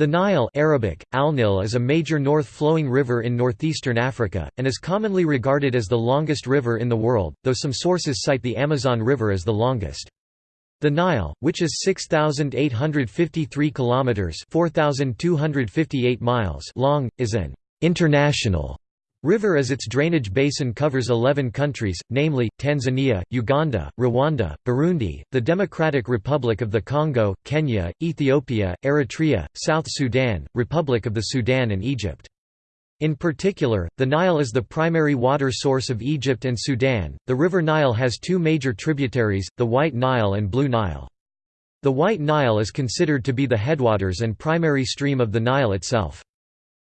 The Nile Arabic, Al-Nil is a major north-flowing river in northeastern Africa, and is commonly regarded as the longest river in the world, though some sources cite the Amazon River as the longest. The Nile, which is 6853 kilometers, 4258 miles long, is an international River as its drainage basin covers 11 countries, namely, Tanzania, Uganda, Rwanda, Burundi, the Democratic Republic of the Congo, Kenya, Ethiopia, Eritrea, South Sudan, Republic of the Sudan and Egypt. In particular, the Nile is the primary water source of Egypt and Sudan. The River Nile has two major tributaries, the White Nile and Blue Nile. The White Nile is considered to be the headwaters and primary stream of the Nile itself.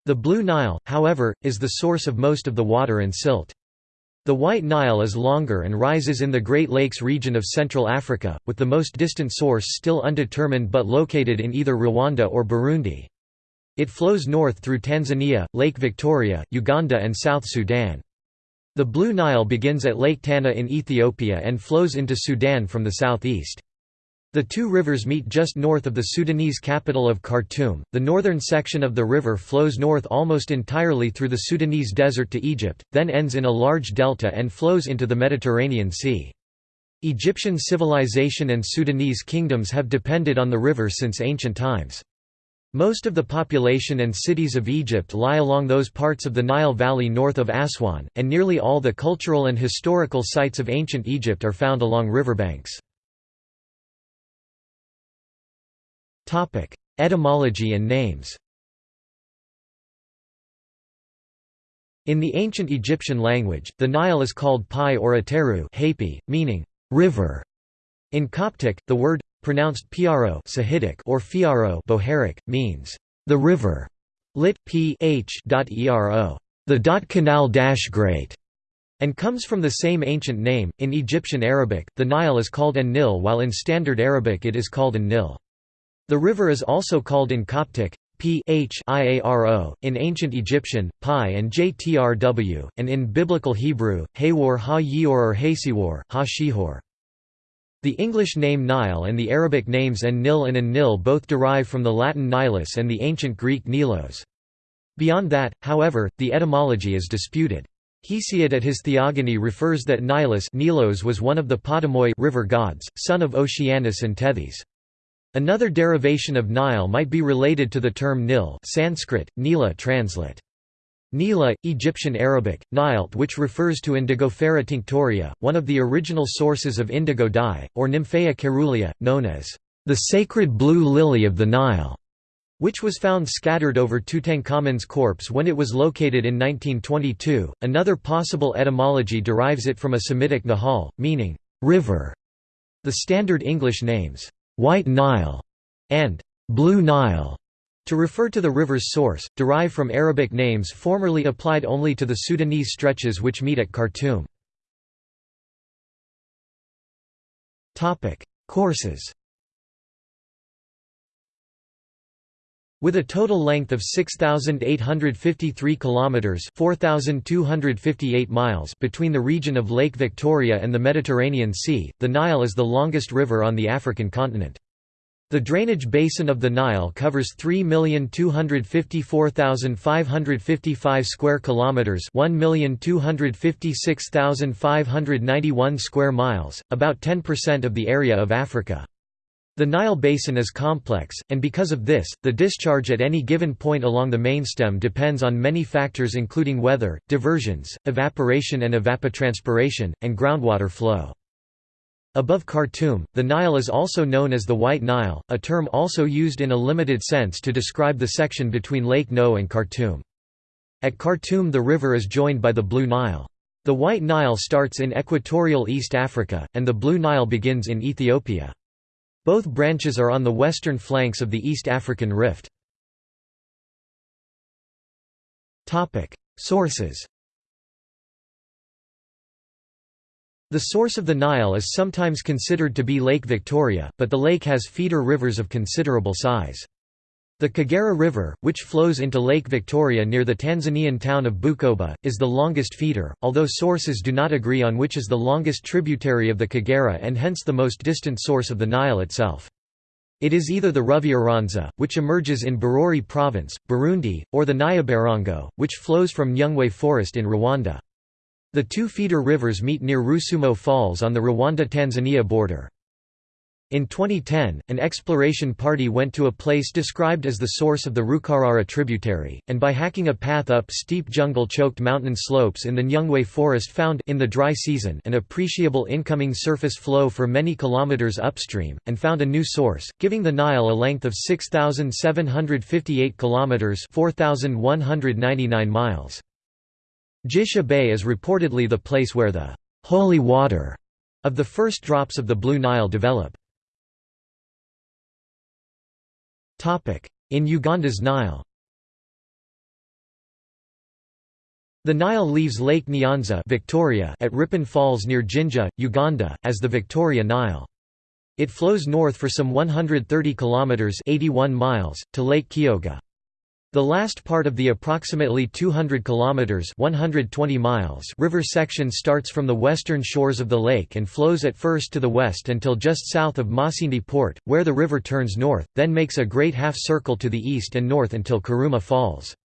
The Blue Nile, however, is the source of most of the water and silt. The White Nile is longer and rises in the Great Lakes region of Central Africa, with the most distant source still undetermined but located in either Rwanda or Burundi. It flows north through Tanzania, Lake Victoria, Uganda and South Sudan. The Blue Nile begins at Lake Tana in Ethiopia and flows into Sudan from the southeast. The two rivers meet just north of the Sudanese capital of Khartoum. The northern section of the river flows north almost entirely through the Sudanese desert to Egypt, then ends in a large delta and flows into the Mediterranean Sea. Egyptian civilization and Sudanese kingdoms have depended on the river since ancient times. Most of the population and cities of Egypt lie along those parts of the Nile Valley north of Aswan, and nearly all the cultural and historical sites of ancient Egypt are found along riverbanks. Etymology and names In the ancient Egyptian language, the Nile is called Pi or Ateru meaning river. In Coptic, the word, pronounced piaro Sahidic or fiaro Bohairic, means the river, lit. p h. ero, the dot canal dash great, and comes from the same ancient name. In Egyptian Arabic, the Nile is called an Nil while in Standard Arabic it is called an Nil. The river is also called in Coptic, p h iaro, in ancient Egyptian, pi and jtrw, and in Biblical Hebrew, haywar ha-yior or hasiwar ha The English name Nile and the Arabic names an-Nil and an-Nil both derive from the Latin Nilus and the ancient Greek Nilos. Beyond that, however, the etymology is disputed. Hesiod at his Theogony refers that Nilus Nilos was one of the Potamoi river gods, son of Oceanus and Tethys. Another derivation of Nile might be related to the term Nil Sanskrit, Nila translate. Nila, Egyptian Arabic, Nilt which refers to Indigofera tinctoria, one of the original sources of indigo dye, or Nymphaea caerulea, known as the sacred blue lily of the Nile, which was found scattered over Tutankhamun's corpse when it was located in 1922. Another possible etymology derives it from a Semitic nahal, meaning river. The standard English names White Nile, and Blue Nile, to refer to the river's source, derive from Arabic names formerly applied only to the Sudanese stretches which meet at Khartoum. Courses With a total length of 6853 kilometers, 4258 miles between the region of Lake Victoria and the Mediterranean Sea, the Nile is the longest river on the African continent. The drainage basin of the Nile covers 3,254,555 square kilometers, 1,256,591 square miles, about 10% of the area of Africa. The Nile basin is complex, and because of this, the discharge at any given point along the mainstem depends on many factors including weather, diversions, evaporation and evapotranspiration, and groundwater flow. Above Khartoum, the Nile is also known as the White Nile, a term also used in a limited sense to describe the section between Lake No and Khartoum. At Khartoum the river is joined by the Blue Nile. The White Nile starts in equatorial East Africa, and the Blue Nile begins in Ethiopia. Both branches are on the western flanks of the East African Rift. Sources The source of the Nile is sometimes considered to be Lake Victoria, but the lake has feeder rivers of considerable size. The Kagera River, which flows into Lake Victoria near the Tanzanian town of Bukoba, is the longest feeder, although sources do not agree on which is the longest tributary of the Kagera and hence the most distant source of the Nile itself. It is either the Ruvyironza, which emerges in Bururi province, Burundi, or the Nyabarongo, which flows from Nyungwe forest in Rwanda. The two feeder rivers meet near Rusumo Falls on the Rwanda–Tanzania border. In 2010, an exploration party went to a place described as the source of the Rukarara tributary, and by hacking a path up steep jungle-choked mountain slopes in the Nyungwe forest found in the dry season an appreciable incoming surface flow for many kilometers upstream, and found a new source, giving the Nile a length of 6,758 kilometers (4,199 miles). Gish Abay is reportedly the place where the holy water of the first drops of the Blue Nile develop. In Uganda's Nile The Nile leaves Lake Nyanza Victoria at Ripon Falls near Jinja, Uganda, as the Victoria Nile. It flows north for some 130 kilometers (81 miles) to Lake Kyoga. The last part of the approximately 200 kilometers (120 miles) river section starts from the western shores of the lake and flows at first to the west until just south of Masindi port, where the river turns north, then makes a great half circle to the east and north until Karuma Falls.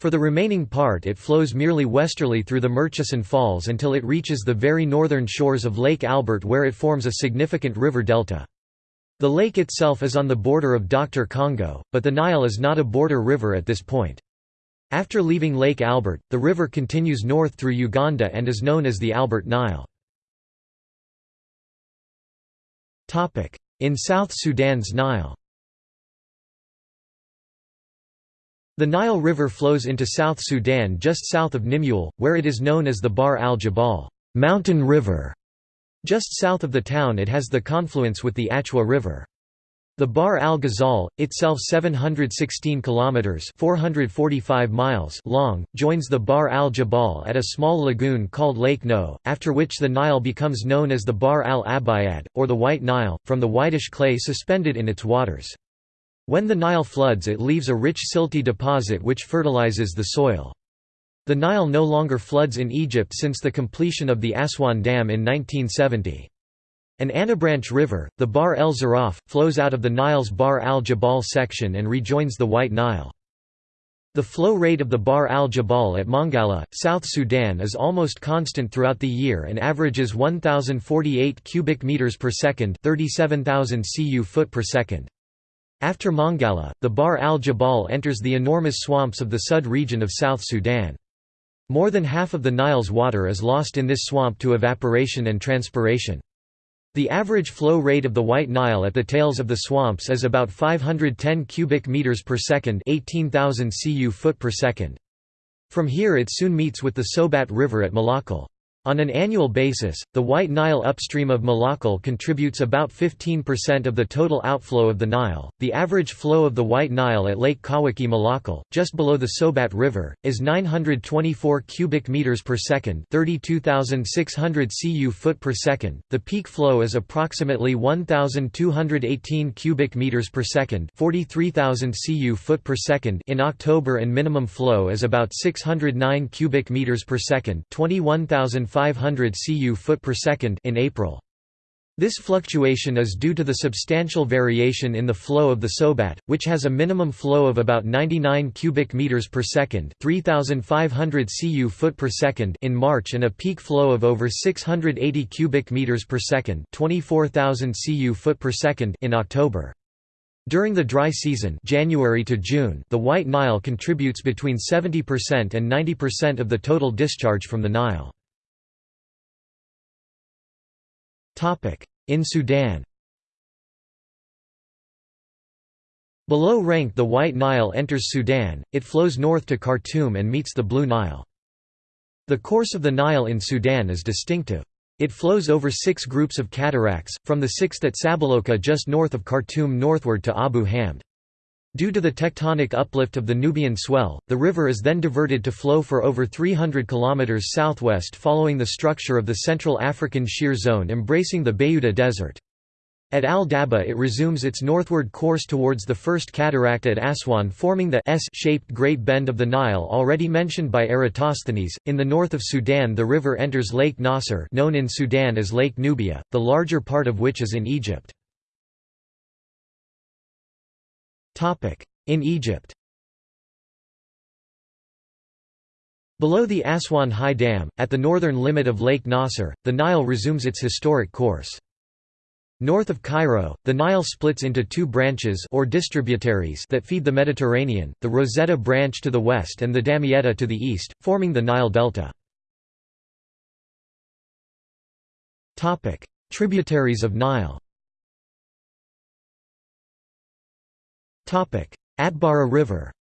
For the remaining part it flows merely westerly through the Murchison Falls until it reaches the very northern shores of Lake Albert where it forms a significant river delta. The lake itself is on the border of Dr. Congo, but the Nile is not a border river at this point. After leaving Lake Albert, the river continues north through Uganda and is known as the Albert Nile. In South Sudan's Nile The Nile River flows into South Sudan just south of Nimule, where it is known as the Bahr al-Jabal mountain river". Just south of the town it has the confluence with the Achwa River. The Bahr al-Ghazal, itself 716 kilometers (445 miles) long, joins the Bahr al-Jabal at a small lagoon called Lake No, after which the Nile becomes known as the Bahr al-Abayad or the White Nile, from the whitish clay suspended in its waters. When the Nile floods it leaves a rich silty deposit which fertilizes the soil. The Nile no longer floods in Egypt since the completion of the Aswan Dam in 1970. An Anabranch River, the Bahr el Zaraf, flows out of the Nile's Bahr al-Jabal section and rejoins the White Nile. The flow rate of the Bahr al-Jabal at Mongala, South Sudan is almost constant throughout the year and averages 1048 cubic meters per second, 37000 cu foot per second. After Mongala, the Bahr al-Jabal enters the enormous swamps of the Sud region of South Sudan. More than half of the Nile's water is lost in this swamp to evaporation and transpiration. The average flow rate of the White Nile at the tails of the swamps is about 510 cubic meters per second, 18,000 cu foot per second. From here it soon meets with the Sobat River at Malakal. On an annual basis, the White Nile upstream of Malakal contributes about 15% of the total outflow of the Nile. The average flow of the White Nile at Lake Kawaki Malakal, just below the Sobat River, is 924 cubic meters per second, 32,600 cu foot per second. The peak flow is approximately 1,218 cubic meters per second, 43,000 cu foot per second in October, and minimum flow is about 609 cubic meters per second, 21,000 500 cu foot per second in April. This fluctuation is due to the substantial variation in the flow of the Sobat, which has a minimum flow of about 99 cubic meters per second, 3500 cu foot per second in March and a peak flow of over 680 cubic meters per second, 24000 cu foot per second in October. During the dry season January to June, the White Nile contributes between 70% and 90% of the total discharge from the Nile. In Sudan Below Renk the White Nile enters Sudan, it flows north to Khartoum and meets the Blue Nile. The course of the Nile in Sudan is distinctive. It flows over six groups of cataracts, from the sixth at Sabaloka just north of Khartoum northward to Abu Hamd. Due to the tectonic uplift of the Nubian swell, the river is then diverted to flow for over 300 km southwest following the structure of the Central African Shear Zone embracing the Bayuda Desert. At Al-Daba it resumes its northward course towards the first cataract at Aswan forming the S-shaped Great Bend of the Nile already mentioned by Eratosthenes. In the north of Sudan the river enters Lake Nasser known in Sudan as Lake Nubia, the larger part of which is in Egypt. In Egypt Below the Aswan High Dam, at the northern limit of Lake Nasser, the Nile resumes its historic course. North of Cairo, the Nile splits into two branches or distributaries that feed the Mediterranean, the Rosetta branch to the west and the Damietta to the east, forming the Nile Delta. Tributaries of Nile Atbara River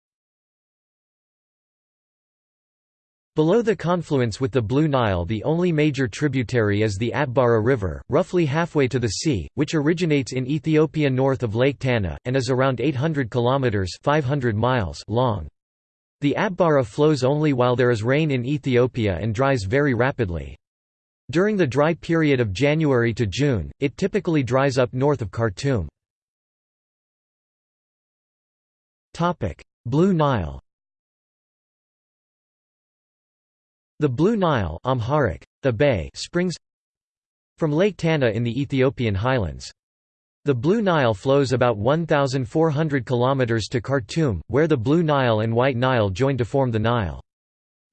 Below the confluence with the Blue Nile the only major tributary is the Atbara River, roughly halfway to the sea, which originates in Ethiopia north of Lake Tana, and is around 800 kilometers 500 miles long. The Atbara flows only while there is rain in Ethiopia and dries very rapidly. During the dry period of January to June, it typically dries up north of Khartoum. Blue Nile The Blue Nile Amharic, the Bay springs from Lake Tana in the Ethiopian highlands. The Blue Nile flows about 1,400 km to Khartoum, where the Blue Nile and White Nile join to form the Nile.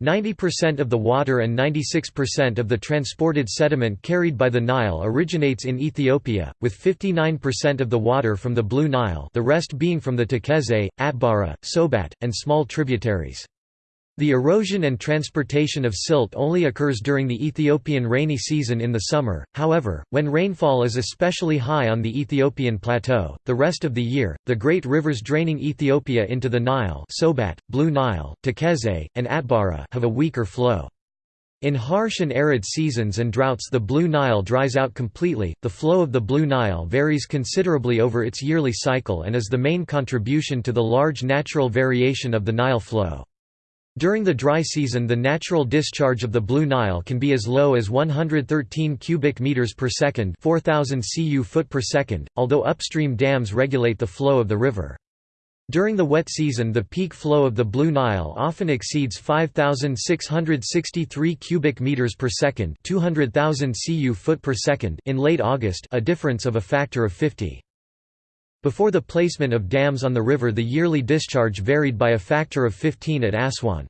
90% of the water and 96% of the transported sediment carried by the Nile originates in Ethiopia, with 59% of the water from the Blue Nile the rest being from the Tekeze, Atbara, Sobat, and small tributaries. The erosion and transportation of silt only occurs during the Ethiopian rainy season in the summer, however, when rainfall is especially high on the Ethiopian plateau, the rest of the year, the great rivers draining Ethiopia into the Nile Sobat, Blue Nile, Tekeze, and Atbara have a weaker flow. In harsh and arid seasons and droughts the Blue Nile dries out completely. The flow of the Blue Nile varies considerably over its yearly cycle and is the main contribution to the large natural variation of the Nile flow. During the dry season the natural discharge of the Blue Nile can be as low as 113 cubic meters per second 4000 cu foot per second, although upstream dams regulate the flow of the river. During the wet season the peak flow of the Blue Nile often exceeds 5663 cubic meters per second 200,000 cu foot per second in late August a difference of a factor of 50. Before the placement of dams on the river the yearly discharge varied by a factor of 15 at Aswan.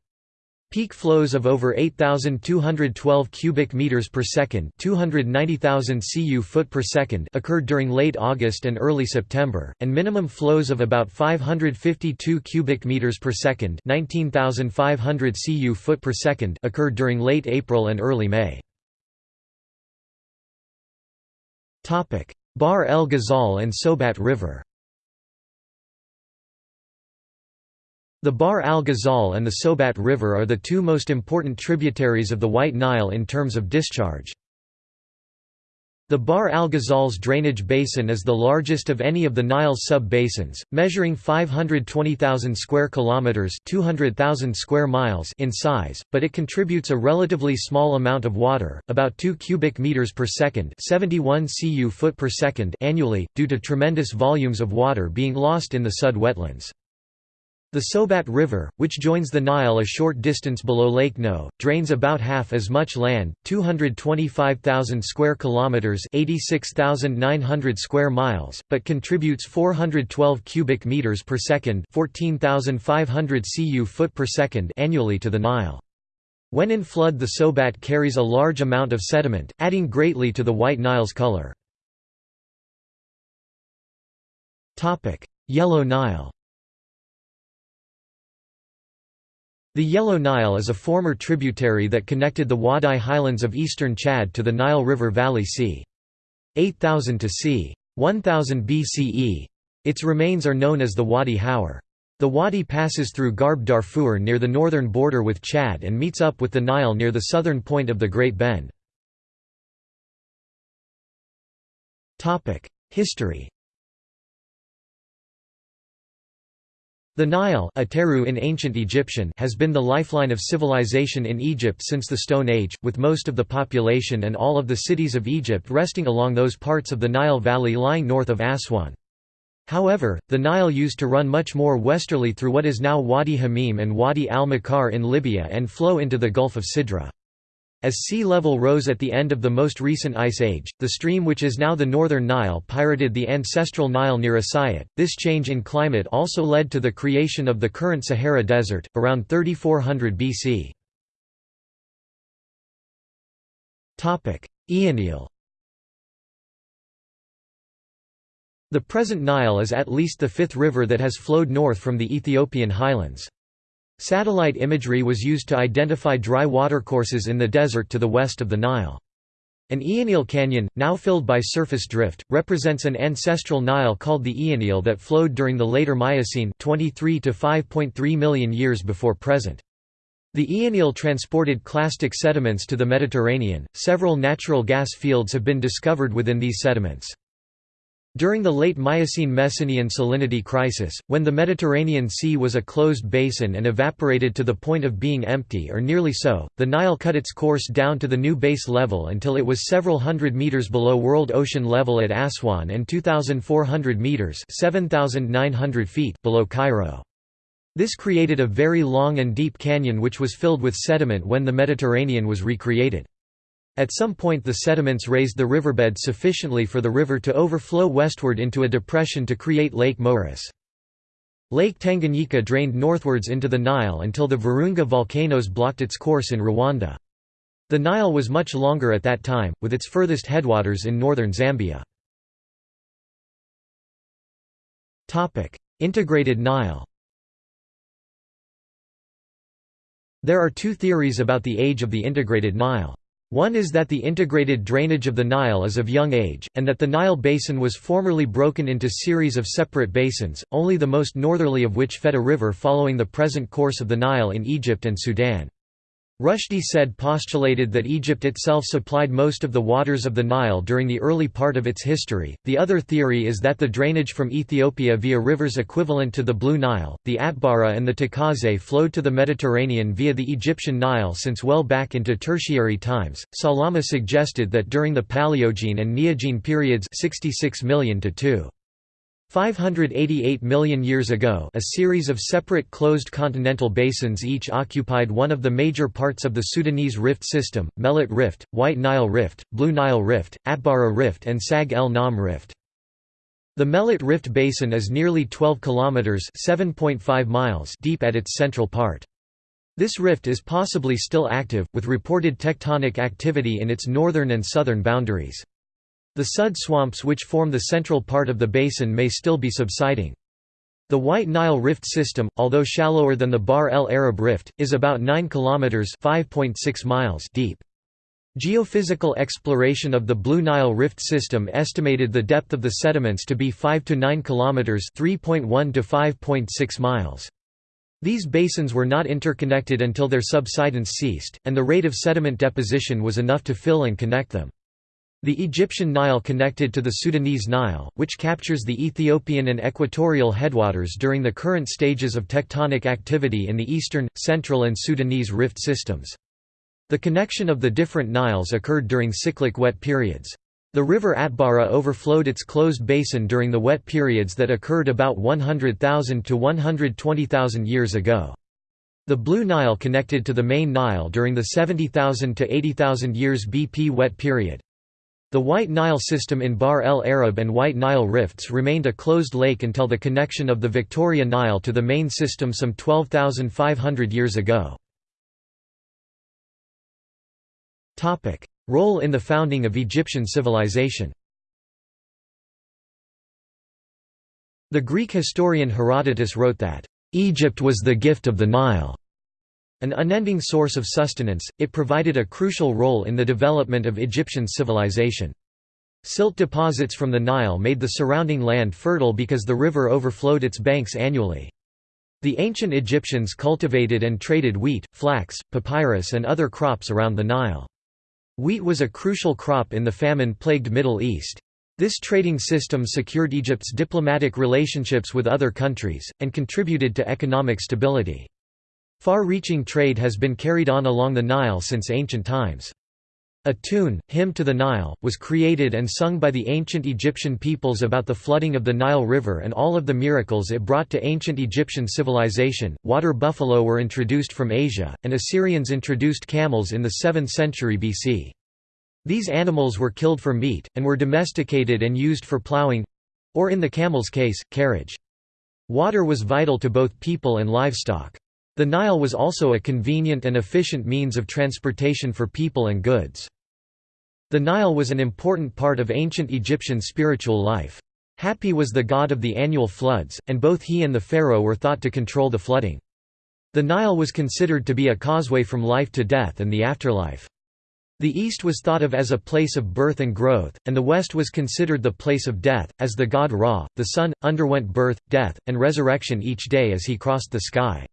Peak flows of over 8212 cubic meters per second, 290,000 cu foot per second occurred during late August and early September, and minimum flows of about 552 cubic meters per second, 19,500 cu foot per second occurred during late April and early May. Topic: Bahr el Ghazal and Sobat River The Bahr al Ghazal and the Sobat River are the two most important tributaries of the White Nile in terms of discharge. The Bahr al Ghazal's drainage basin is the largest of any of the Nile's sub-basins, measuring 520,000 square kilometers (200,000 square miles) in size, but it contributes a relatively small amount of water, about 2 cubic meters per second (71 cu foot per second) annually, due to tremendous volumes of water being lost in the Sud wetlands. The Sobat River, which joins the Nile a short distance below Lake No, drains about half as much land, 225,000 square kilometers, 86,900 square miles, but contributes 412 cubic meters per second, 14,500 cu foot per second annually to the Nile. When in flood the Sobat carries a large amount of sediment, adding greatly to the White Nile's color. Yellow Nile The Yellow Nile is a former tributary that connected the Wadi highlands of eastern Chad to the Nile River Valley c. 8000 to c. 1000 BCE. Its remains are known as the Wadi Hawar. The wadi passes through Gharb Darfur near the northern border with Chad and meets up with the Nile near the southern point of the Great Bend. History The Nile in ancient Egyptian has been the lifeline of civilization in Egypt since the Stone Age, with most of the population and all of the cities of Egypt resting along those parts of the Nile Valley lying north of Aswan. However, the Nile used to run much more westerly through what is now Wadi Hamim and Wadi al-Makar in Libya and flow into the Gulf of Sidra. As sea level rose at the end of the most recent ice age, the stream which is now the northern Nile pirated the ancestral Nile near Asyut. This change in climate also led to the creation of the current Sahara Desert, around 3400 BC. Eonile The present Nile is at least the fifth river that has flowed north from the Ethiopian highlands. Satellite imagery was used to identify dry watercourses in the desert to the west of the Nile. An Eonile canyon, now filled by surface drift, represents an ancestral Nile called the Eonile that flowed during the later Miocene 23 to 5.3 million years before present. The Eonile transported clastic sediments to the Mediterranean. Several natural gas fields have been discovered within these sediments. During the late Miocene-Messinian salinity crisis, when the Mediterranean Sea was a closed basin and evaporated to the point of being empty or nearly so, the Nile cut its course down to the new base level until it was several hundred meters below world ocean level at Aswan and 2,400 meters 7,900 feet below Cairo. This created a very long and deep canyon which was filled with sediment when the Mediterranean was recreated. At some point the sediments raised the riverbed sufficiently for the river to overflow westward into a depression to create Lake Moeris. Lake Tanganyika drained northwards into the Nile until the Virunga volcanoes blocked its course in Rwanda. The Nile was much longer at that time, with its furthest headwaters in northern Zambia. Integrated Nile There are two theories about the age of the integrated Nile. One is that the integrated drainage of the Nile is of young age, and that the Nile basin was formerly broken into series of separate basins, only the most northerly of which fed a river following the present course of the Nile in Egypt and Sudan. Rushdi Said postulated that Egypt itself supplied most of the waters of the Nile during the early part of its history. The other theory is that the drainage from Ethiopia via rivers equivalent to the Blue Nile, the Atbara and the Tacazze flowed to the Mediterranean via the Egyptian Nile since well back into tertiary times. Salama suggested that during the Paleogene and Neogene periods 66 million to 2 588 million years ago a series of separate closed continental basins each occupied one of the major parts of the Sudanese Rift system, Melit Rift, White Nile Rift, Blue Nile Rift, Atbara Rift and Sag el Nam Rift. The Melit Rift basin is nearly 12 kilometers (7.5 miles) deep at its central part. This rift is possibly still active, with reported tectonic activity in its northern and southern boundaries. The Sud swamps which form the central part of the basin may still be subsiding. The White Nile Rift system, although shallower than the Bahr el Arab Rift, is about 9 kilometers (5.6 miles) deep. Geophysical exploration of the Blue Nile Rift system estimated the depth of the sediments to be 5 to 9 kilometers (3.1 to 5.6 miles). These basins were not interconnected until their subsidence ceased, and the rate of sediment deposition was enough to fill and connect them. The Egyptian Nile connected to the Sudanese Nile, which captures the Ethiopian and equatorial headwaters during the current stages of tectonic activity in the eastern, central and Sudanese rift systems. The connection of the different Niles occurred during cyclic wet periods. The river Atbara overflowed its closed basin during the wet periods that occurred about 100,000 to 120,000 years ago. The Blue Nile connected to the main Nile during the 70,000 to 80,000 years BP wet period. The White Nile system in Bahr el Arab and White Nile rifts remained a closed lake until the connection of the Victoria Nile to the main system some 12,500 years ago. Role in the founding of Egyptian civilization The Greek historian Herodotus wrote that, "...Egypt was the gift of the Nile." An unending source of sustenance, it provided a crucial role in the development of Egyptian civilization. Silt deposits from the Nile made the surrounding land fertile because the river overflowed its banks annually. The ancient Egyptians cultivated and traded wheat, flax, papyrus and other crops around the Nile. Wheat was a crucial crop in the famine-plagued Middle East. This trading system secured Egypt's diplomatic relationships with other countries, and contributed to economic stability. Far-reaching trade has been carried on along the Nile since ancient times. A tune, Hymn to the Nile, was created and sung by the ancient Egyptian peoples about the flooding of the Nile River and all of the miracles it brought to ancient Egyptian civilization. Water buffalo were introduced from Asia, and Assyrians introduced camels in the 7th century BC. These animals were killed for meat, and were domesticated and used for plowing or in the camel's case, carriage. Water was vital to both people and livestock. The Nile was also a convenient and efficient means of transportation for people and goods. The Nile was an important part of ancient Egyptian spiritual life. Hapi was the god of the annual floods, and both he and the pharaoh were thought to control the flooding. The Nile was considered to be a causeway from life to death and the afterlife. The east was thought of as a place of birth and growth, and the west was considered the place of death, as the god Ra, the sun, underwent birth, death, and resurrection each day as he crossed the sky.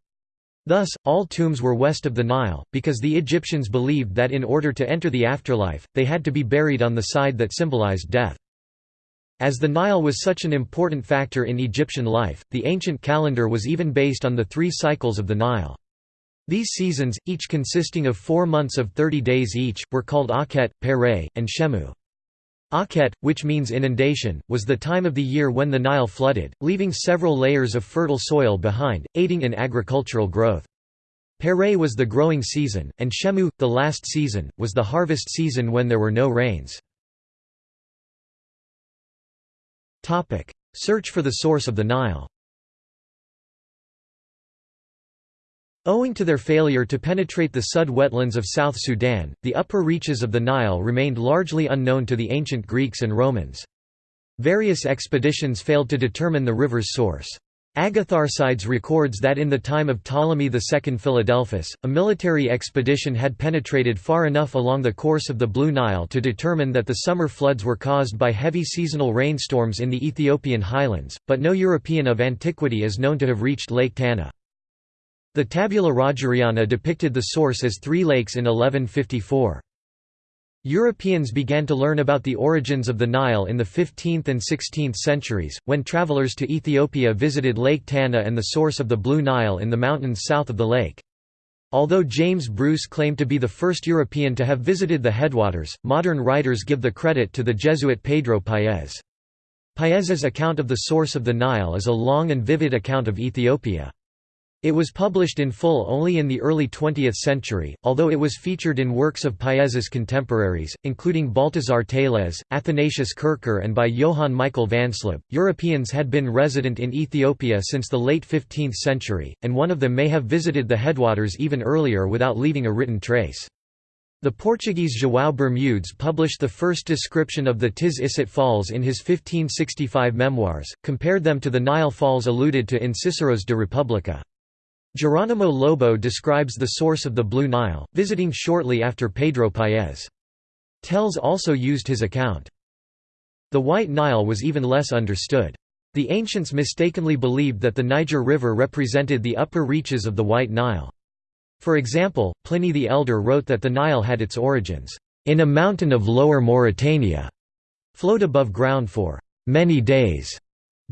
Thus, all tombs were west of the Nile, because the Egyptians believed that in order to enter the afterlife, they had to be buried on the side that symbolized death. As the Nile was such an important factor in Egyptian life, the ancient calendar was even based on the three cycles of the Nile. These seasons, each consisting of four months of 30 days each, were called Akhet, Pere, and Shemu. Akhet, which means inundation, was the time of the year when the Nile flooded, leaving several layers of fertile soil behind, aiding in agricultural growth. Pere was the growing season, and Shemu, the last season, was the harvest season when there were no rains. Search for the source of the Nile Owing to their failure to penetrate the Sud wetlands of South Sudan, the upper reaches of the Nile remained largely unknown to the ancient Greeks and Romans. Various expeditions failed to determine the river's source. Agatharchides records that in the time of Ptolemy II Philadelphus, a military expedition had penetrated far enough along the course of the Blue Nile to determine that the summer floods were caused by heavy seasonal rainstorms in the Ethiopian highlands, but no European of antiquity is known to have reached Lake Tana. The Tabula Rogeriana depicted the source as three lakes in 1154. Europeans began to learn about the origins of the Nile in the 15th and 16th centuries, when travelers to Ethiopia visited Lake Tana and the source of the Blue Nile in the mountains south of the lake. Although James Bruce claimed to be the first European to have visited the headwaters, modern writers give the credit to the Jesuit Pedro Paez. Paez's account of the source of the Nile is a long and vivid account of Ethiopia. It was published in full only in the early 20th century, although it was featured in works of Paez's contemporaries, including Baltasar Télez, Athanasius Kircher, and by Johann Michael Vansleb. Europeans had been resident in Ethiopia since the late 15th century, and one of them may have visited the headwaters even earlier without leaving a written trace. The Portuguese João Bermudes published the first description of the Tis Issat Falls in his 1565 memoirs, compared them to the Nile Falls alluded to in Cicero's De Republica. Jerónimo Lobo describes the source of the Blue Nile, visiting shortly after Pedro Paez. Tells also used his account. The White Nile was even less understood. The ancients mistakenly believed that the Niger River represented the upper reaches of the White Nile. For example, Pliny the Elder wrote that the Nile had its origins, "...in a mountain of lower Mauritania", flowed above ground for "...many days",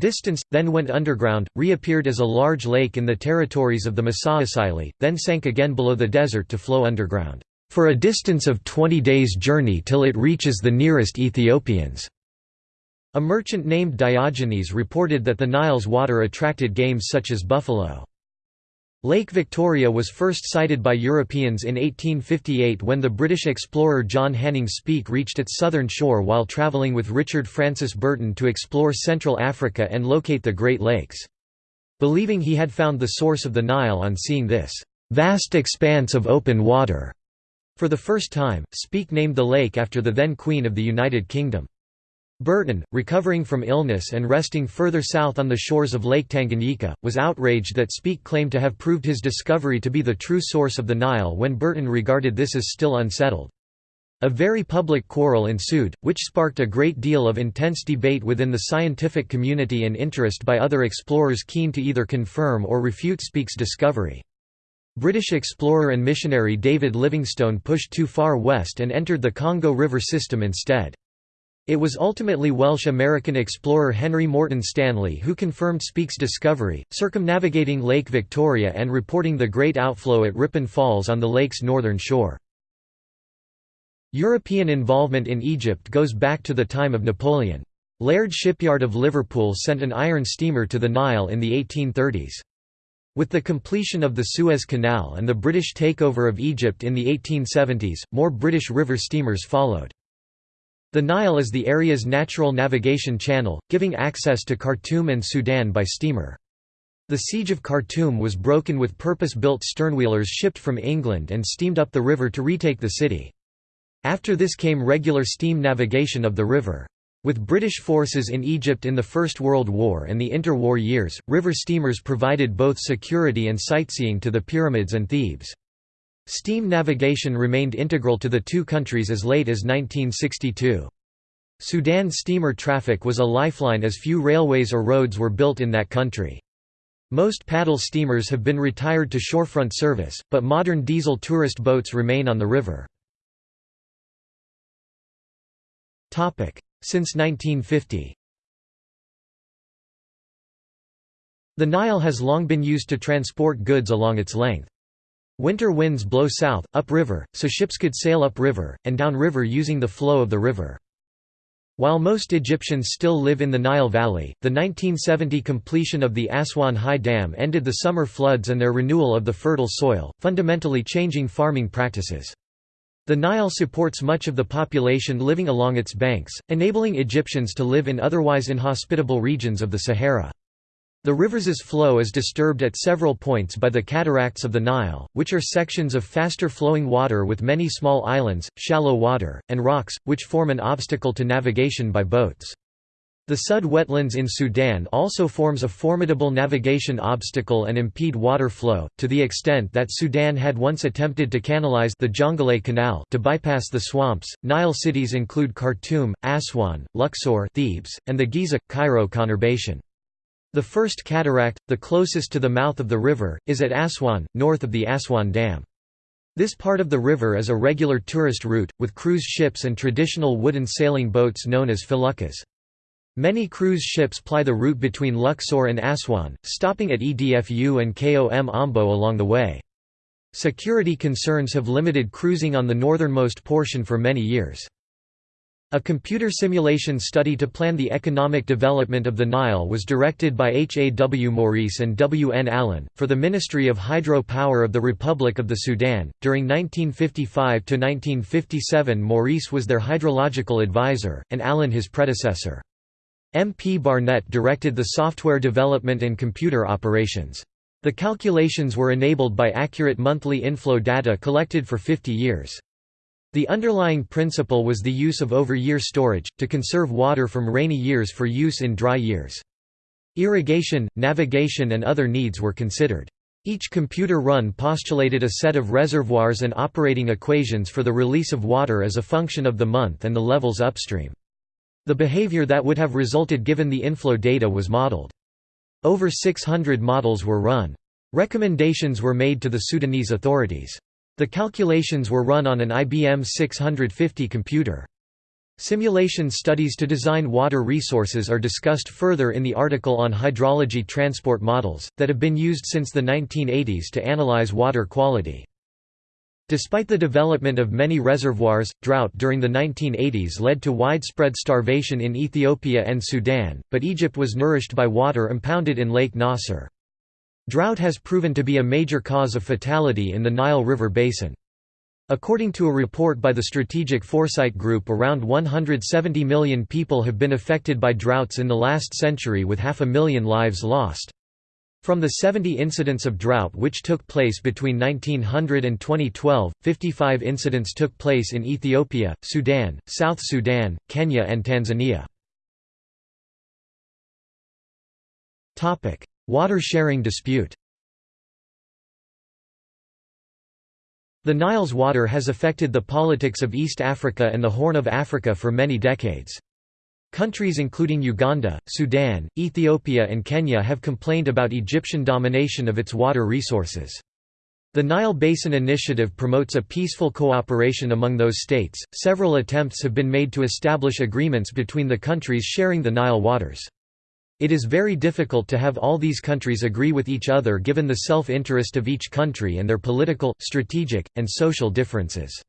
Distance, then went underground, reappeared as a large lake in the territories of the Masaesyli, then sank again below the desert to flow underground, "...for a distance of 20 days' journey till it reaches the nearest Ethiopians." A merchant named Diogenes reported that the Nile's water attracted games such as buffalo. Lake Victoria was first sighted by Europeans in 1858 when the British explorer John Hanning Speke reached its southern shore while travelling with Richard Francis Burton to explore Central Africa and locate the Great Lakes. Believing he had found the source of the Nile on seeing this vast expanse of open water. For the first time, Speke named the lake after the then Queen of the United Kingdom. Burton, recovering from illness and resting further south on the shores of Lake Tanganyika, was outraged that Speke claimed to have proved his discovery to be the true source of the Nile when Burton regarded this as still unsettled. A very public quarrel ensued, which sparked a great deal of intense debate within the scientific community and interest by other explorers keen to either confirm or refute Speke's discovery. British explorer and missionary David Livingstone pushed too far west and entered the Congo River system instead. It was ultimately Welsh-American explorer Henry Morton Stanley who confirmed Speke's discovery, circumnavigating Lake Victoria and reporting the great outflow at Ripon Falls on the lake's northern shore. European involvement in Egypt goes back to the time of Napoleon. Laird Shipyard of Liverpool sent an iron steamer to the Nile in the 1830s. With the completion of the Suez Canal and the British takeover of Egypt in the 1870s, more British river steamers followed. The Nile is the area's natural navigation channel, giving access to Khartoum and Sudan by steamer. The siege of Khartoum was broken with purpose-built sternwheelers shipped from England and steamed up the river to retake the city. After this came regular steam navigation of the river. With British forces in Egypt in the First World War and the interwar years, river steamers provided both security and sightseeing to the pyramids and Thebes. Steam navigation remained integral to the two countries as late as 1962. Sudan steamer traffic was a lifeline as few railways or roads were built in that country. Most paddle steamers have been retired to shorefront service, but modern diesel tourist boats remain on the river. Since 1950 The Nile has long been used to transport goods along its length. Winter winds blow south, upriver, so ships could sail upriver, and downriver using the flow of the river. While most Egyptians still live in the Nile Valley, the 1970 completion of the Aswan High Dam ended the summer floods and their renewal of the fertile soil, fundamentally changing farming practices. The Nile supports much of the population living along its banks, enabling Egyptians to live in otherwise inhospitable regions of the Sahara. The river's flow is disturbed at several points by the cataracts of the Nile, which are sections of faster-flowing water with many small islands, shallow water, and rocks, which form an obstacle to navigation by boats. The Sud wetlands in Sudan also forms a formidable navigation obstacle and impede water flow, to the extent that Sudan had once attempted to canalize the Jonglei Canal to bypass the swamps. Nile cities include Khartoum, Aswan, Luxor, Thebes, and the Giza Cairo conurbation. The first cataract, the closest to the mouth of the river, is at Aswan, north of the Aswan Dam. This part of the river is a regular tourist route, with cruise ships and traditional wooden sailing boats known as feluccas. Many cruise ships ply the route between Luxor and Aswan, stopping at Edfu and Kom Ombo along the way. Security concerns have limited cruising on the northernmost portion for many years. A computer simulation study to plan the economic development of the Nile was directed by H. A. W. Maurice and W. N. Allen, for the Ministry of Hydro Power of the Republic of the Sudan. During 1955 to 1957, Maurice was their hydrological advisor, and Allen his predecessor. M. P. Barnett directed the software development and computer operations. The calculations were enabled by accurate monthly inflow data collected for 50 years. The underlying principle was the use of over-year storage, to conserve water from rainy years for use in dry years. Irrigation, navigation and other needs were considered. Each computer run postulated a set of reservoirs and operating equations for the release of water as a function of the month and the levels upstream. The behavior that would have resulted given the inflow data was modeled. Over 600 models were run. Recommendations were made to the Sudanese authorities. The calculations were run on an IBM 650 computer. Simulation studies to design water resources are discussed further in the article on hydrology transport models, that have been used since the 1980s to analyze water quality. Despite the development of many reservoirs, drought during the 1980s led to widespread starvation in Ethiopia and Sudan, but Egypt was nourished by water impounded in Lake Nasser. Drought has proven to be a major cause of fatality in the Nile River basin. According to a report by the Strategic Foresight Group around 170 million people have been affected by droughts in the last century with half a million lives lost. From the 70 incidents of drought which took place between 1900 and 2012, 55 incidents took place in Ethiopia, Sudan, South Sudan, Kenya and Tanzania. Water sharing dispute The Nile's water has affected the politics of East Africa and the Horn of Africa for many decades. Countries including Uganda, Sudan, Ethiopia and Kenya have complained about Egyptian domination of its water resources. The Nile Basin Initiative promotes a peaceful cooperation among those states. Several attempts have been made to establish agreements between the countries sharing the Nile waters. It is very difficult to have all these countries agree with each other given the self-interest of each country and their political, strategic, and social differences.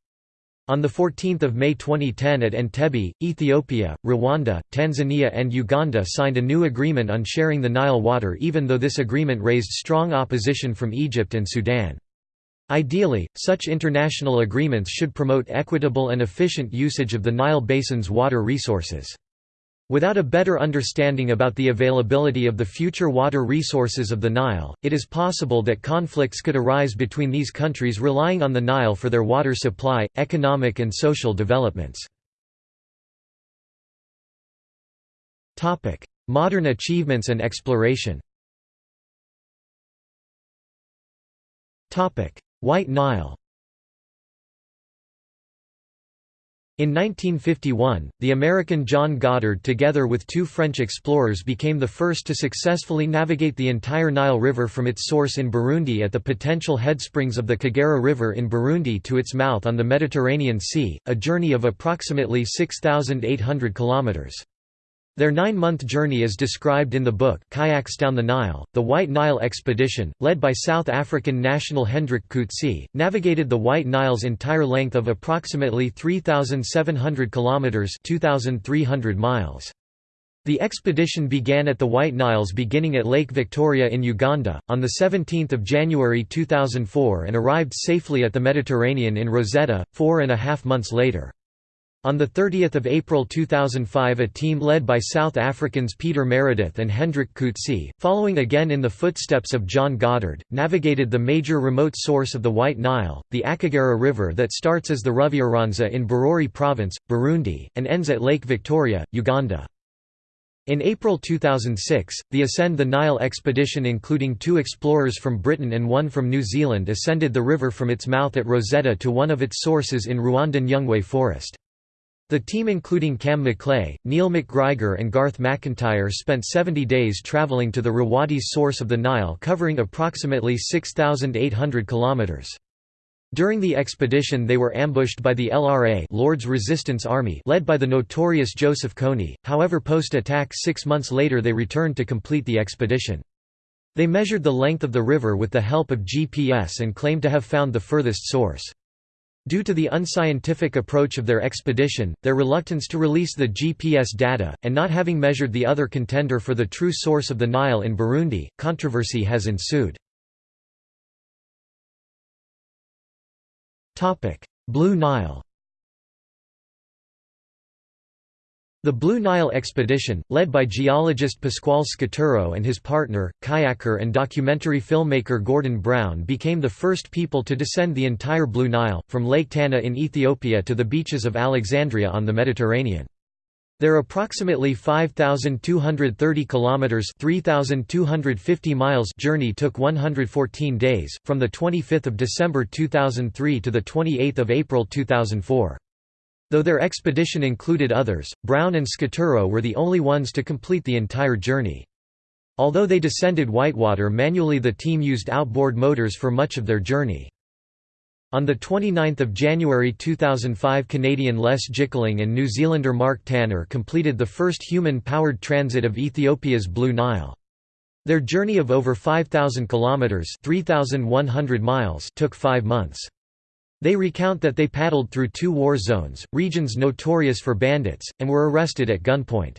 On 14 May 2010 at Entebbe, Ethiopia, Rwanda, Tanzania and Uganda signed a new agreement on sharing the Nile water even though this agreement raised strong opposition from Egypt and Sudan. Ideally, such international agreements should promote equitable and efficient usage of the Nile Basin's water resources. Without a better understanding about the availability of the future water resources of the Nile, it is possible that conflicts could arise between these countries relying on the Nile for their water supply, economic and social developments. Modern achievements and exploration White Nile In 1951, the American John Goddard together with two French explorers became the first to successfully navigate the entire Nile River from its source in Burundi at the potential headsprings of the Kagera River in Burundi to its mouth on the Mediterranean Sea, a journey of approximately 6,800 kilometers. Their nine-month journey is described in the book Kayaks Down the Nile. The White Nile Expedition, led by South African national Hendrik Coetzee, navigated the White Nile's entire length of approximately 3,700 kilometers (2,300 miles). The expedition began at the White Niles beginning at Lake Victoria in Uganda, on 17 January 2004 and arrived safely at the Mediterranean in Rosetta, four and a half months later. On 30 April 2005 a team led by South Africans Peter Meredith and Hendrik Coetzee, following again in the footsteps of John Goddard, navigated the major remote source of the White Nile, the Akagera River that starts as the Ruvyironza in Bururi Province, Burundi, and ends at Lake Victoria, Uganda. In April 2006, the Ascend the Nile expedition including two explorers from Britain and one from New Zealand ascended the river from its mouth at Rosetta to one of its sources in Rwandan Nyungwe Forest. The team including Cam McLeay, Neil McGrigor and Garth McIntyre spent 70 days travelling to the Rawadi's source of the Nile covering approximately 6,800 kilometres. During the expedition they were ambushed by the LRA Lord's Resistance Army led by the notorious Joseph Kony, however post-attack six months later they returned to complete the expedition. They measured the length of the river with the help of GPS and claimed to have found the furthest source. Due to the unscientific approach of their expedition, their reluctance to release the GPS data, and not having measured the other contender for the true source of the Nile in Burundi, controversy has ensued. Blue Nile The Blue Nile expedition, led by geologist Pasquale Scaturo and his partner, kayaker and documentary filmmaker Gordon Brown became the first people to descend the entire Blue Nile, from Lake Tana in Ethiopia to the beaches of Alexandria on the Mediterranean. Their approximately 5230 kilometers (3250 miles) journey took 114 days, from the 25th of December 2003 to the 28th of April 2004. Though their expedition included others, Brown and Scaturo were the only ones to complete the entire journey. Although they descended Whitewater manually the team used outboard motors for much of their journey. On 29 January 2005 Canadian Les Jickling and New Zealander Mark Tanner completed the first human-powered transit of Ethiopia's Blue Nile. Their journey of over 5,000 kilometres 3,100 miles took five months. They recount that they paddled through two war zones, regions notorious for bandits, and were arrested at gunpoint.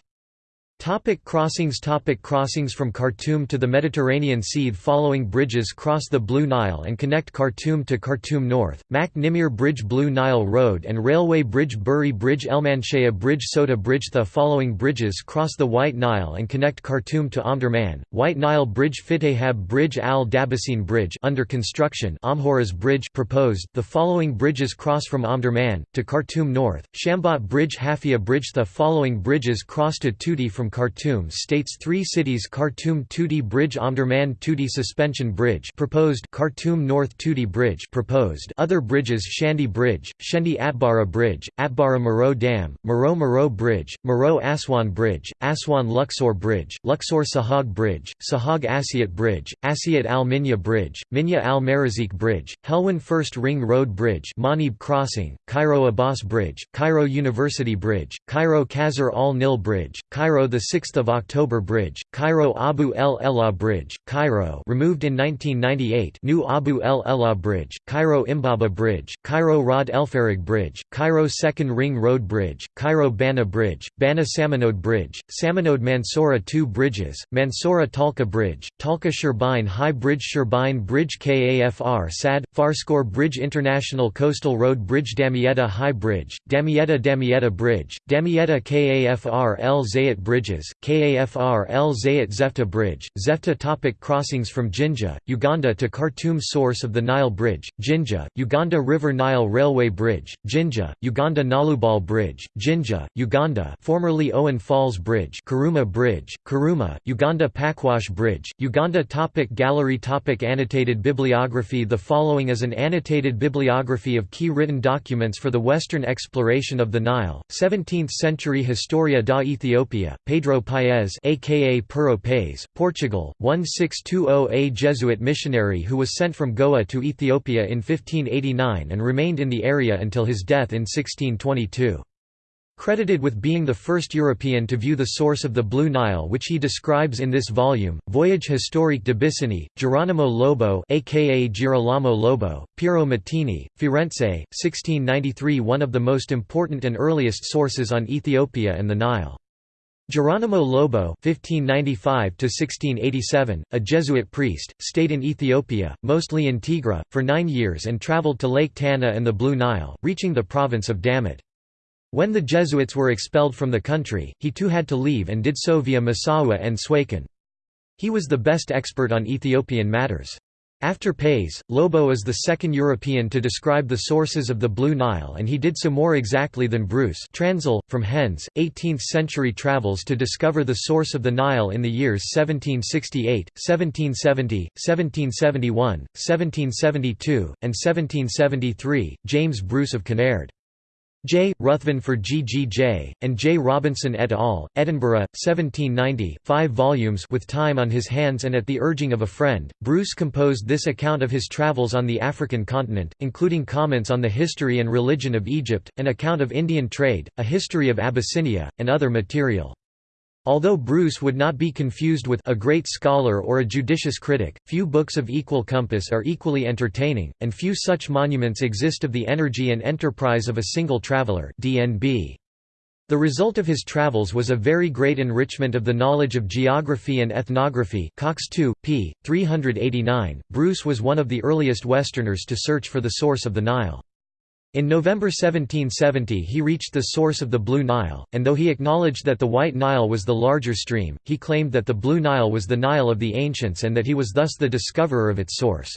Topic crossings Topic Crossings from Khartoum to the Mediterranean Sea The Following bridges cross the Blue Nile and connect Khartoum to Khartoum North, Mac Nimir Bridge Blue Nile Road and Railway Bridge Buri Bridge Elmanshaya Bridge Soba Bridge The following bridges cross the White Nile and connect Khartoum to Omdurman, White Nile Bridge Fitehab Bridge Al Dabasin Bridge under construction Amhoras Bridge proposed. The following bridges cross from Omdurman, to Khartoum North, Shambat Bridge Halfaya Bridge The following bridges cross to Tuti from from Khartoum states three cities Khartoum Tuti Bridge Omdurman Tuti Suspension Bridge proposed Khartoum North Tuti Bridge proposed other bridges Shandi Bridge, Shendi Atbara Bridge, Atbara Merowe Dam, Merowe Merowe Bridge, Merowe Aswan Bridge, Aswan Luxor Bridge, Luxor Sohag Bridge, Sohag Asyut Bridge, Asyut Al Minya Bridge, Minya Al Marazik Bridge, Helwan First Ring Road Bridge Manib Crossing, Cairo Abbas Bridge, Cairo University Bridge, Cairo Khazar Al Nil Bridge, Cairo the the 6th of October Bridge, Cairo Abu el Ela Bridge, Cairo removed in 1998 New Abu el Ela Bridge, Cairo Imbaba Bridge, Cairo Rod El Elfarig Bridge, Cairo Second Ring Road Bridge, Cairo Bana Bridge, Bana Samanode Bridge, Samanode Mansoura 2 bridges, Mansoura Talkha Bridge, Talkha Sherbine High Bridge Sherbine Bridge KAFR SAD, Farskor Bridge International Coastal Road Bridge Damietta High Bridge, Damietta Damietta Bridge, Damietta KAFR El Zayat Bridges, KAFR El Zayat Zefta Bridge, Zefta topic Crossings from Jinja, Uganda to Khartoum Source of the Nile Bridge, Jinja, Uganda River Nile Railway Bridge, Jinja, Uganda Nalubaale Bridge, Jinja, Uganda formerly Owen Falls Bridge Karuma Bridge, Karuma, Uganda Pakwach Bridge, Uganda topic Gallery topic Annotated bibliography The following is an annotated bibliography of key written documents for the Western exploration of the Nile, 17th-century Historia da Ethiopia, Pedro Paes aka Pero Paes, Portugal, 1620 A Jesuit missionary who was sent from Goa to Ethiopia in 1589 and remained in the area until his death in 1622. Credited with being the first European to view the source of the Blue Nile which he describes in this volume, Voyage historique de Bissini, Jerónimo Lobo aka Girolamo Lobo, Piero Mattini, Firenze, 1693 one of the most important and earliest sources on Ethiopia and the Nile. Jerónimo Lobo (1595–1687), a Jesuit priest, stayed in Ethiopia, mostly in Tigre, for nine years and travelled to Lake Tana and the Blue Nile, reaching the province of Damot. When the Jesuits were expelled from the country, he too had to leave and did so via Massawa and Suakin. He was the best expert on Ethiopian matters. After Paes, Lobo is the second European to describe the sources of the Blue Nile and he did so more exactly than Bruce Transl, from Hen's, 18th-century travels to discover the source of the Nile in the years 1768, 1770, 1771, 1772, and 1773, James Bruce of Kinnaird. J. Ruthven for GGJ, and J. Robinson et al., Edinburgh, 1790 5 volumes with time on his hands and at the urging of a friend, Bruce composed this account of his travels on the African continent, including comments on the history and religion of Egypt, an account of Indian trade, a history of Abyssinia, and other material. Although Bruce would not be confused with a great scholar or a judicious critic, few books of equal compass are equally entertaining, and few such monuments exist of the energy and enterprise of a single traveller. The result of his travels was a very great enrichment of the knowledge of geography and ethnography Cox 2, p. 389. Bruce was one of the earliest Westerners to search for the source of the Nile. In November 1770 he reached the source of the Blue Nile, and though he acknowledged that the White Nile was the larger stream, he claimed that the Blue Nile was the Nile of the ancients and that he was thus the discoverer of its source.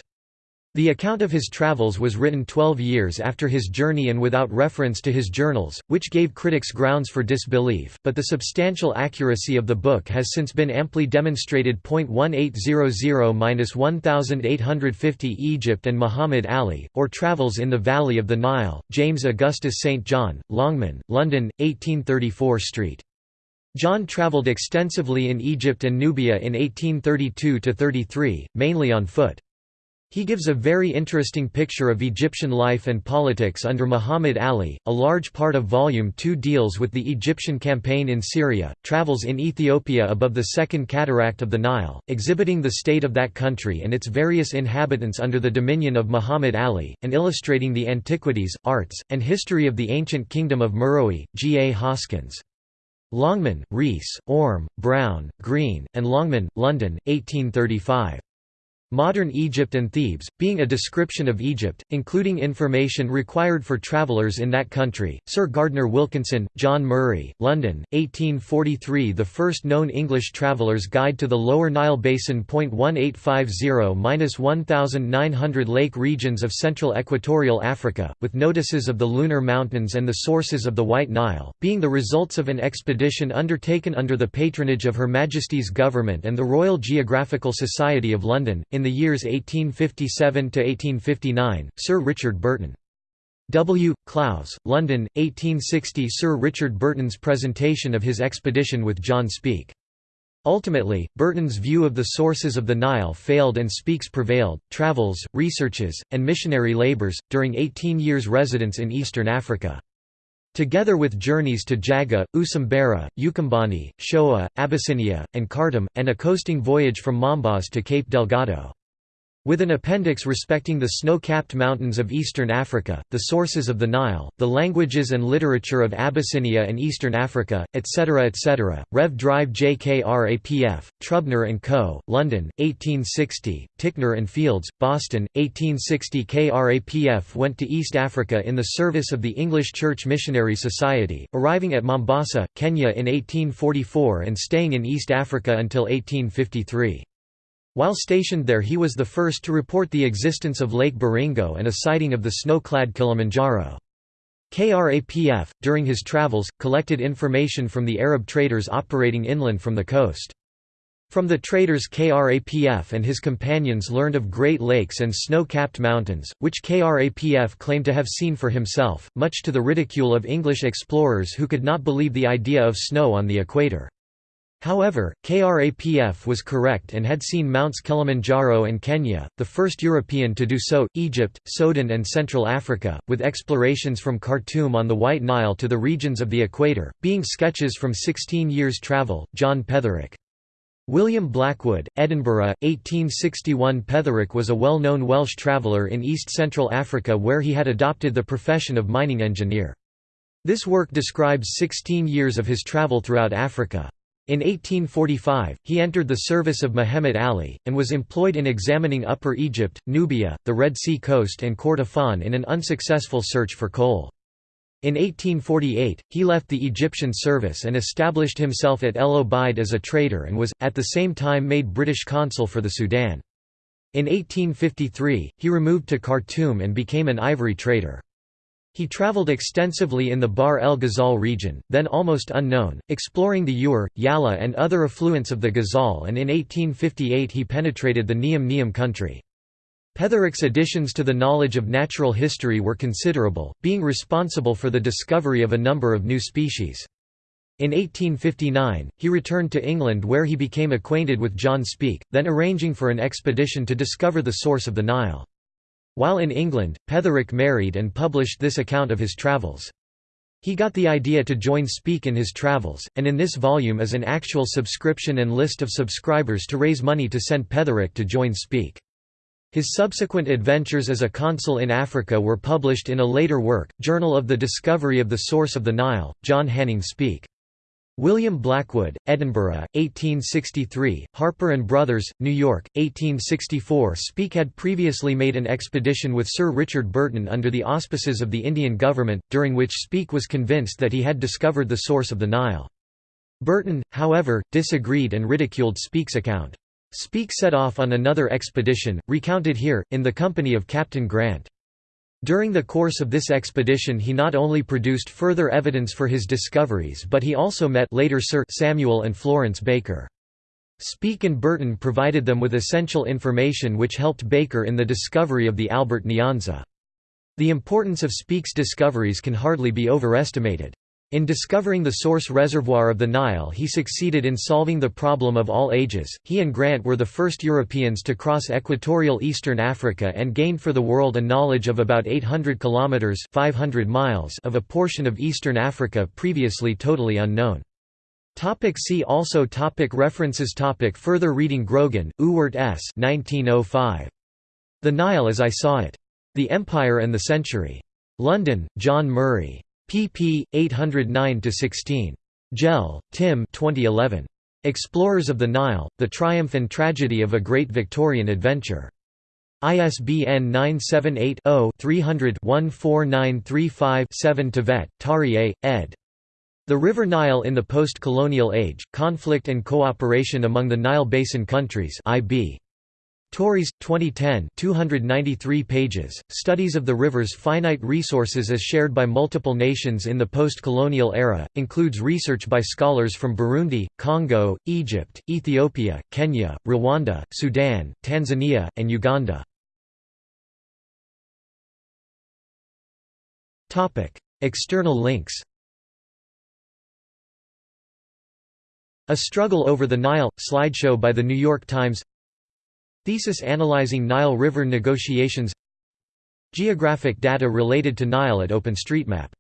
The account of his travels was written twelve years after his journey and without reference to his journals, which gave critics grounds for disbelief, but the substantial accuracy of the book has since been amply demonstrated. 1800-1850 Egypt and Muhammad Ali, or Travels in the Valley of the Nile, James Augustus St. John, Longman, London, 1834 Street. John travelled extensively in Egypt and Nubia in 1832–33, mainly on foot. He gives a very interesting picture of Egyptian life and politics under Muhammad Ali. A large part of Volume 2 deals with the Egyptian campaign in Syria, travels in Ethiopia above the Second Cataract of the Nile, exhibiting the state of that country and its various inhabitants under the dominion of Muhammad Ali, and illustrating the antiquities, arts, and history of the ancient kingdom of Meroe. G. A. Hoskins. Longman, Rees, Orme, Brown, Green, and Longman, London, 1835. Modern Egypt and Thebes, being a description of Egypt, including information required for travellers in that country. Sir Gardner Wilkinson, John Murray, London, 1843 The first known English traveller's guide to the Lower Nile Basin. 1850-1900 Lake regions of central equatorial Africa, with notices of the lunar mountains and the sources of the White Nile, being the results of an expedition undertaken under the patronage of Her Majesty's Government and the Royal Geographical Society of London, in the years 1857 to 1859, Sir Richard Burton. W. Clowes, London, 1860 Sir Richard Burton's presentation of his expedition with John Speke. Ultimately, Burton's view of the sources of the Nile failed and Speke's prevailed. Travels, researches, and missionary labors, during 18 years' residence in eastern Africa. Together with journeys to Jaga, Usambara, Ukambani, Shoa, Abyssinia, and Khartoum, and a coasting voyage from Mombasa to Cape Delgado. With an appendix respecting the snow-capped mountains of eastern Africa, the sources of the Nile, the languages and literature of Abyssinia and eastern Africa, etc. etc. Rev. Drive JKRAPF, Trubner & Co., London, 1860, Ticknor and Fields, Boston, 1860 KRAPF went to East Africa in the service of the English Church Missionary Society, arriving at Mombasa, Kenya in 1844 and staying in East Africa until 1853. While stationed there he was the first to report the existence of Lake Baringo and a sighting of the snow-clad Kilimanjaro. KRAPF, during his travels, collected information from the Arab traders operating inland from the coast. From the traders KRAPF and his companions learned of Great Lakes and snow-capped mountains, which KRAPF claimed to have seen for himself, much to the ridicule of English explorers who could not believe the idea of snow on the equator. However, KRAPF was correct and had seen Mounts Kilimanjaro and Kenya, the first European to do so, Egypt, Sudan and Central Africa, with explorations from Khartoum on the White Nile to the regions of the equator, being sketches from 16 years' travel, John Petherick. William Blackwood, Edinburgh, 1861 Petherick was a well-known Welsh traveller in East-Central Africa where he had adopted the profession of mining engineer. This work describes 16 years of his travel throughout Africa. In 1845, he entered the service of Muhammad Ali, and was employed in examining Upper Egypt, Nubia, the Red Sea coast and Kordofan in an unsuccessful search for coal. In 1848, he left the Egyptian service and established himself at El Obeid as a trader and was, at the same time made British consul for the Sudan. In 1853, he removed to Khartoum and became an ivory trader. He traveled extensively in the Bahr el Ghazal region, then almost unknown, exploring the Ur, Yala and other affluents of the Ghazal and in 1858 he penetrated the Niam Niam country. Petherick's additions to the knowledge of natural history were considerable, being responsible for the discovery of a number of new species. In 1859, he returned to England where he became acquainted with John Speke, then arranging for an expedition to discover the source of the Nile. While in England, Petherick married and published this account of his travels. He got the idea to join Speke in his travels, and in this volume is an actual subscription and list of subscribers to raise money to send Petherick to join Speke. His subsequent adventures as a consul in Africa were published in a later work, Journal of the Discovery of the Source of the Nile, John Hanning Speke. William Blackwood, Edinburgh, 1863, Harper and Brothers, New York, 1864 Speke had previously made an expedition with Sir Richard Burton under the auspices of the Indian government, during which Speke was convinced that he had discovered the source of the Nile. Burton, however, disagreed and ridiculed Speke's account. Speke set off on another expedition, recounted here, in the company of Captain Grant. During the course of this expedition he not only produced further evidence for his discoveries but he also met later Sir Samuel and Florence Baker. Speke and Burton provided them with essential information which helped Baker in the discovery of the Albert Nyanza. The importance of Speke's discoveries can hardly be overestimated. In discovering the source reservoir of the Nile he succeeded in solving the problem of all ages. He and Grant were the first Europeans to cross equatorial eastern Africa and gained for the world a knowledge of about 800 kilometers 500 miles of a portion of eastern Africa previously totally unknown. Topic see also topic References topic Further reading Grogan, Ewart S. 1905. The Nile as I Saw It. The Empire and the Century. London, John Murray pp. 809–16. Jeal, Tim 2011. Explorers of the Nile, The Triumph and Tragedy of a Great Victorian Adventure. ISBN 978-0-300-14935-7 Tvedt, Tarieh, ed. The River Nile in the Post-Colonial Age, Conflict and Cooperation Among the Nile Basin Countries IB. Tauris, 2010 293 pages, Studies of the river's finite resources as shared by multiple nations in the post-colonial era, includes research by scholars from Burundi, Congo, Egypt, Ethiopia, Kenya, Rwanda, Sudan, Tanzania, and Uganda. External links A Struggle Over the Nile – slideshow by The New York Times Thesis analyzing Nile River negotiations Geographic data related to Nile at OpenStreetMap